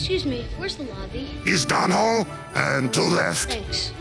Excuse me, where's the lobby? East down hall and to left. Thanks.